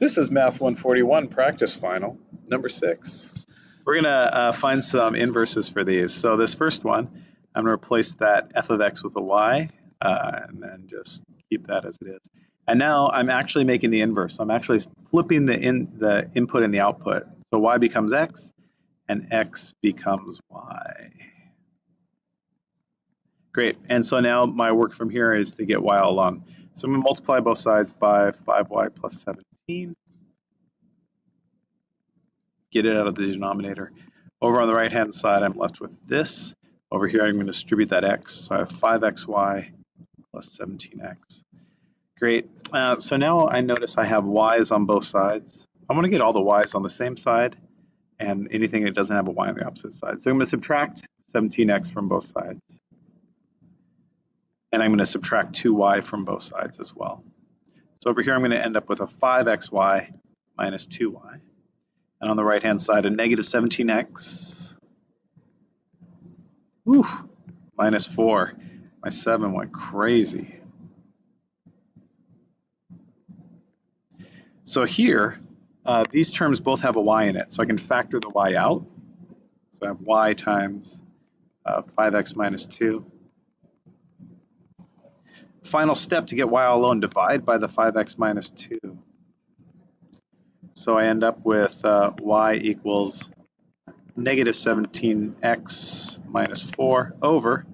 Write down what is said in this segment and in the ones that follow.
This is Math 141 practice final, number six. We're gonna uh, find some inverses for these. So this first one, I'm gonna replace that f of x with a y, uh, and then just keep that as it is. And now I'm actually making the inverse. I'm actually flipping the in the input and the output. So y becomes x, and x becomes y. Great. And so now my work from here is to get y all along. So I'm going to multiply both sides by 5y plus 17. Get it out of the denominator. Over on the right-hand side, I'm left with this. Over here, I'm going to distribute that x. So I have 5xy plus 17x. Great. Uh, so now I notice I have y's on both sides. I want to get all the y's on the same side and anything that doesn't have a y on the opposite side. So I'm going to subtract 17x from both sides. And I'm going to subtract 2y from both sides as well. So over here, I'm going to end up with a 5xy minus 2y. And on the right-hand side, a negative 17x. Whew, minus 4. My 7 went crazy. So here, uh, these terms both have a y in it, so I can factor the y out. So I have y times uh, 5x minus 2 final step to get y all alone, divide by the 5x minus 2. So I end up with uh, y equals negative 17x minus 4 over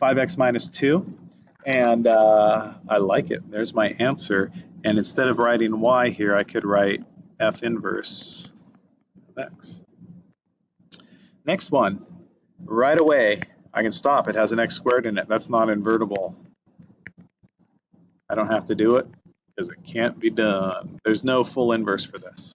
5x minus 2. And uh, I like it. There's my answer. And instead of writing y here, I could write f inverse of x. Next one, right away, I can stop. It has an x squared in it. That's not invertible. I don't have to do it because it can't be done. There's no full inverse for this.